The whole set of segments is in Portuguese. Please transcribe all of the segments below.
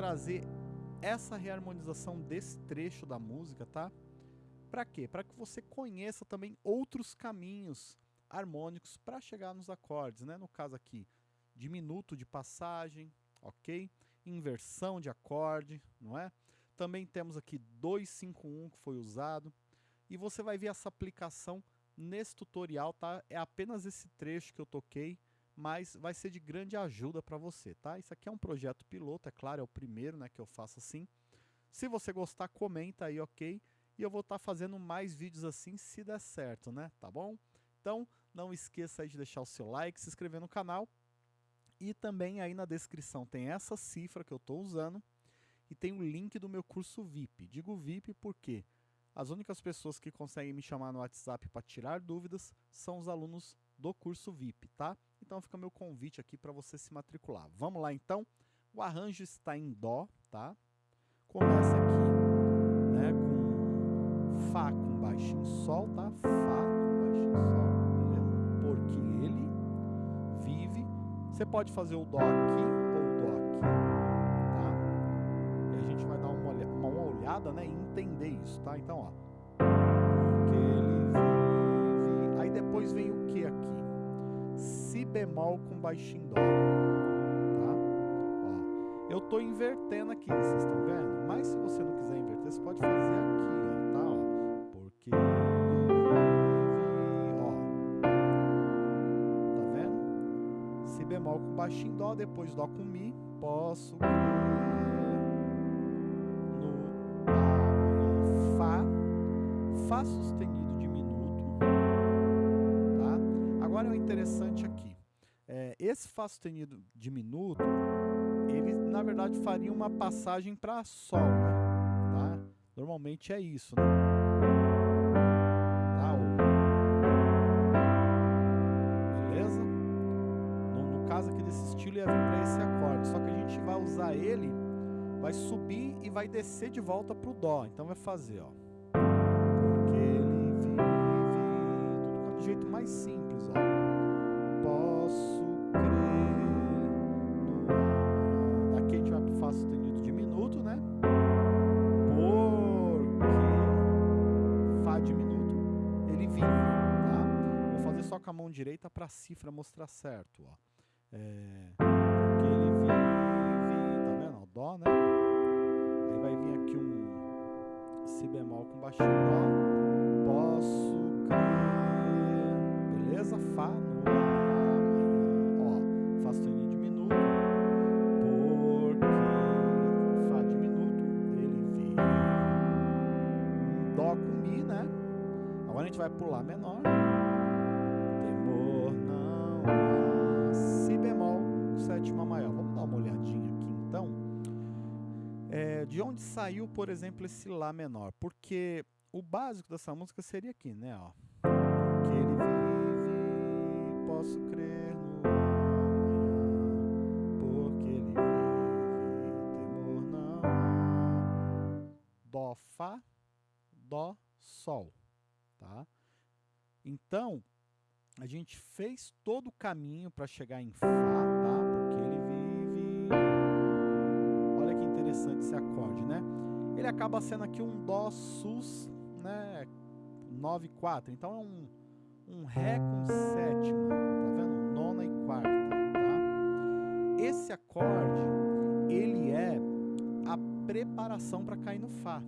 trazer essa reharmonização desse trecho da música, tá? Para quê? Para que você conheça também outros caminhos harmônicos para chegar nos acordes, né? No caso aqui, diminuto de passagem, ok? Inversão de acorde, não é? Também temos aqui 251 que foi usado. E você vai ver essa aplicação nesse tutorial, tá? É apenas esse trecho que eu toquei, mas vai ser de grande ajuda para você, tá? Isso aqui é um projeto piloto, é claro, é o primeiro né, que eu faço assim. Se você gostar, comenta aí, ok? E eu vou estar tá fazendo mais vídeos assim se der certo, né? Tá bom? Então, não esqueça de deixar o seu like, se inscrever no canal. E também aí na descrição tem essa cifra que eu estou usando e tem o link do meu curso VIP. Digo VIP porque as únicas pessoas que conseguem me chamar no WhatsApp para tirar dúvidas são os alunos do curso VIP, tá? Então fica meu convite aqui para você se matricular. Vamos lá então? O arranjo está em Dó, tá? Começa aqui, né, com Fá com baixinho Sol, tá? Fá com baixinho Sol, beleza? Porque ele vive. Você pode fazer o Dó aqui ou o Dó aqui, tá? E a gente vai dar uma, olhada, né, e entender isso, tá? Então, ó. Bemol com baixinho Dó. Tá? Ó, eu tô invertendo aqui, vocês estão vendo? Mas se você não quiser inverter, você pode fazer aqui, ó, tá? Ó, porque ó. Tá vendo? Si bemol com baixinho Dó, depois Dó com Mi. Posso no. Fá. Fá sustenido diminuto. Tá? Agora é o interessante aqui. Esse Fá sustenido diminuto, ele na verdade faria uma passagem para Sol, né? Tá? Normalmente é isso, né? Tá? Beleza? No, no caso aqui desse estilo ia vir para esse acorde, só que a gente vai usar ele, vai subir e vai descer de volta pro Dó. Então vai fazer, ó. Porque ele vive, tudo do jeito mais simples, ó. Só com a direita cifra mostrar certo, ó. É, porque ele vive, tá vendo? O Dó, né? Aí vai vir aqui um Si bemol com baixinho Dó. Posso crer. Beleza? Fá no. Ó, Fá sustenido diminuto. Porque Fá diminuto, ele vive. Um Dó com Mi, né? Agora a gente vai Lá menor. É, de onde saiu, por exemplo, esse Lá menor? Porque o básico dessa música seria aqui, né? Ó. Porque ele vive, posso crer no amanhã. Porque ele vive, temor não há. Dó, Fá, Dó, Sol. Tá? Então, a gente fez todo o caminho para chegar em Fá, tá? Porque ele vive. Interessante esse acorde, né? Ele acaba sendo aqui um Dó sus, né? 9 4. Então é um, um Ré com sétima, tá vendo? Nona e quarta, tá? Esse acorde, ele é a preparação para cair no Fá.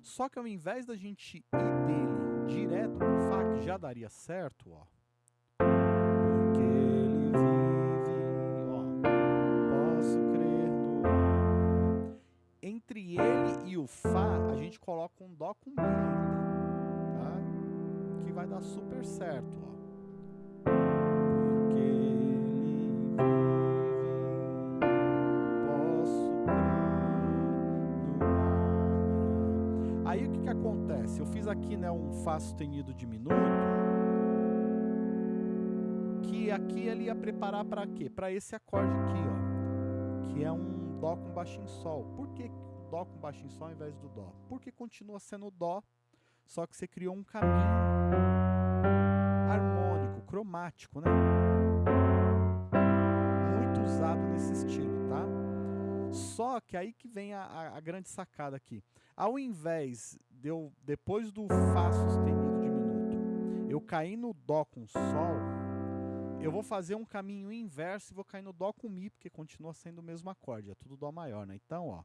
Só que ao invés da gente ir dele direto pro Fá, que já daria certo, ó. O Fá, a gente coloca um Dó com Mi ainda, tá? Que vai dar super certo, ó. Porque ele vive, posso crer no. Aí o que que acontece? Eu fiz aqui, né, um Fá sustenido diminuto, que aqui ele ia preparar para quê? Para esse acorde aqui, ó, que é um Dó com baixinho Sol. Por que Dó com baixinho Sol ao invés do Dó? Porque continua sendo Dó, só que você criou um caminho harmônico, cromático, né? Muito usado Só que aí que vem a, a, a grande sacada aqui. Ao invés de eu, depois do Fá sustenido diminuto, eu cair no Dó com Sol, eu vou fazer um caminho inverso e vou cair no Dó com Mi, porque continua sendo o mesmo acorde, é tudo Dó maior, né? Então, ó,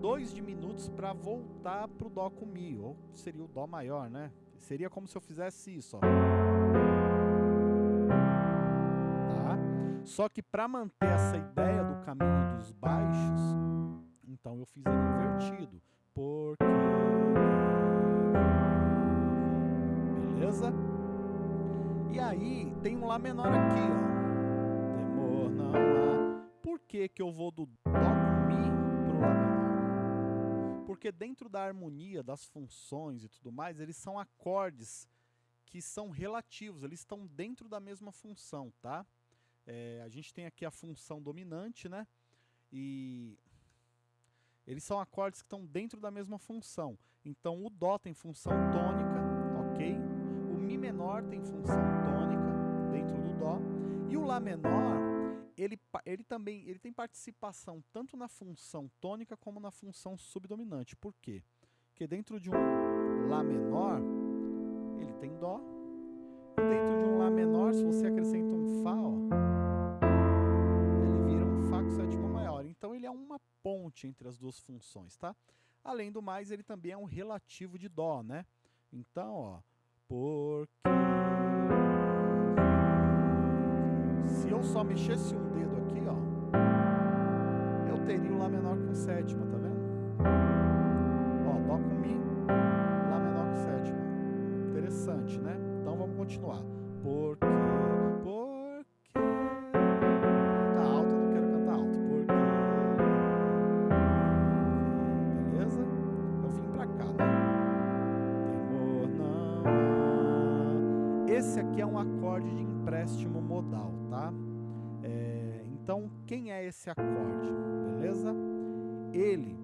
dois diminutos para voltar pro Dó com Mi, ou seria o Dó maior, né? Seria como se eu fizesse isso, ó. Tá? Só que para manter essa ideia do caminho dos baixos, então eu fiz ele invertido. Porque... Beleza? E aí tem um Lá menor aqui, ó. Temor não há. Por que, que eu vou do Dó com Mi pro Lá menor? Porque dentro da harmonia, das funções e tudo mais, eles são acordes que são relativos, eles estão dentro da mesma função, tá? É, a gente tem aqui a função dominante, né? E eles são acordes que estão dentro da mesma função. Então o Dó tem função tônica, ok? Mi menor tem função tônica dentro do Dó. E o Lá menor, ele, ele também ele tem participação tanto na função tônica como na função subdominante. Por quê? Porque dentro de um Lá menor, ele tem Dó. E dentro de um Lá menor, se você acrescenta um Fá, ó, ele vira um Fá com sétima maior. Então ele é uma ponte entre as duas funções, tá? Além do mais, ele também é um relativo de Dó, né? Então, ó, porque se eu só mexesse um dedo aqui, ó, eu teria o Lá menor com sétima, tá vendo? Ó, Dó com Mi, acorde de empréstimo modal, tá? É, então, quem é esse acorde, beleza? Ele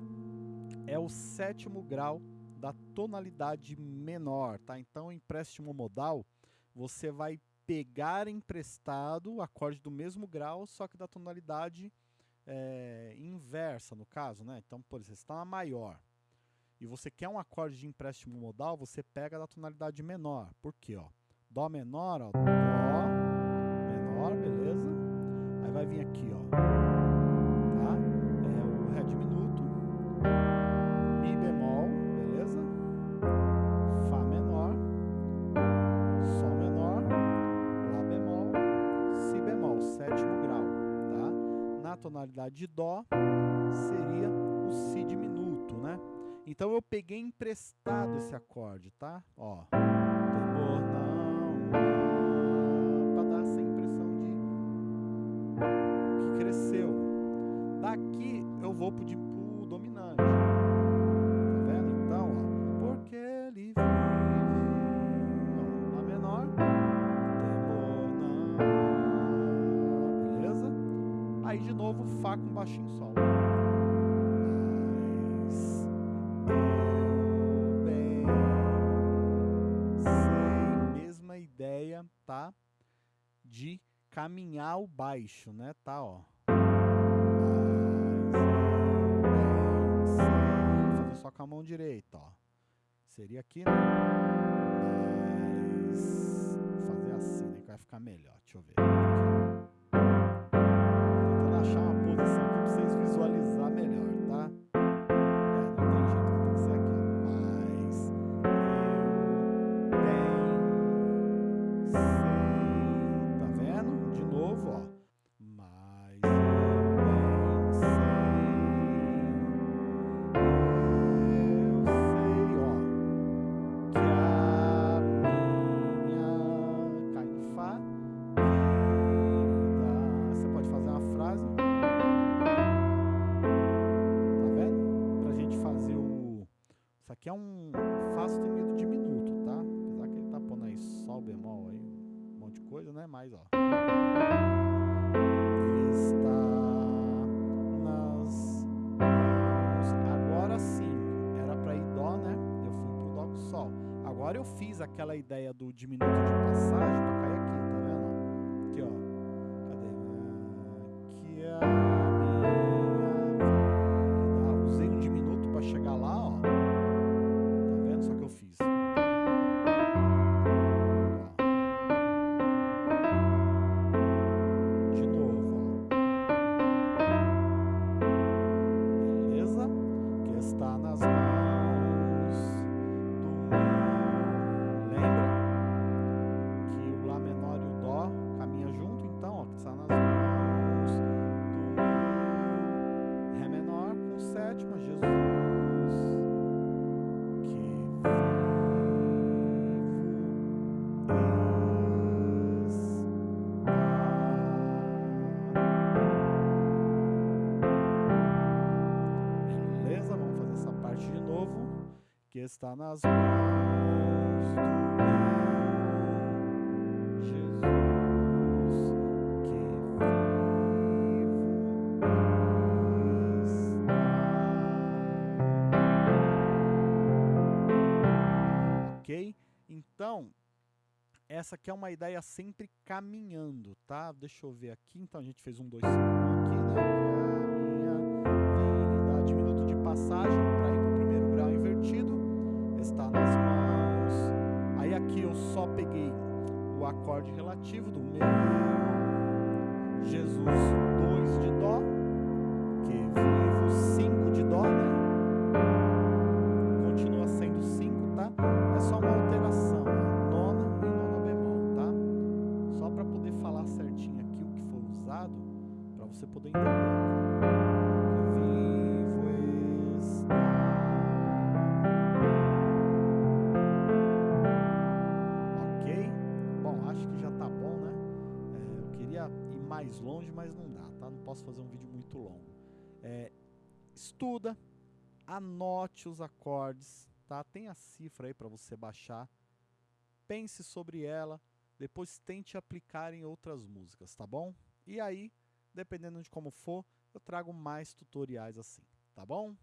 é o sétimo grau da tonalidade menor, tá? Então, empréstimo modal, você vai pegar emprestado o acorde do mesmo grau, só que da tonalidade é, inversa, no caso, né? Então, por exemplo, você está na maior e você quer um acorde de empréstimo modal, você pega da tonalidade menor. Por quê? Ó? Dó menor, ó. Dó menor, beleza? Aí vai vir aqui, ó. Tá? É o Ré diminuto. Mi bemol, beleza? Fá menor. Sol menor. Lá bemol. Si bemol, sétimo grau, tá? Na tonalidade de Dó, seria o Si diminuto, né? Então eu peguei emprestado esse acorde, tá? Ó. Daqui eu vou pro, pro dominante. Tá vendo? Então, ó, porque ele vive. Lá menor. Temor não. Beleza? Aí de novo Fá com baixinho sol. tá? De caminhar o baixo, né? Tá, ó. Só com a mão direita, ó. Seria aqui, né? Mas... Vou fazer assim, né? Que vai ficar melhor. Deixa eu ver. Aqui. Agora eu fiz aquela ideia do diminuto de passagem pra cair Que está nas mãos do meu Jesus. Que vivo está. Ok? Então, essa aqui é uma ideia sempre caminhando, tá? Deixa eu ver aqui. Então, a gente fez um, dois, cinco aqui, né? Que é a minha vida. Diminuto de passagem para Está nas mãos. Aí aqui eu só peguei o acorde relativo do meu. Jesus, 2 de Dó. Ir mais longe, mas não dá, tá? Não posso fazer um vídeo muito longo. É, estuda, anote os acordes, tá? Tem a cifra aí para você baixar. Pense sobre ela, depois tente aplicar em outras músicas, tá bom? E aí, dependendo de como for, eu trago mais tutoriais assim, tá bom?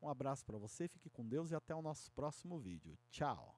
Um abraço para você, fique com Deus e até o nosso próximo vídeo. Tchau!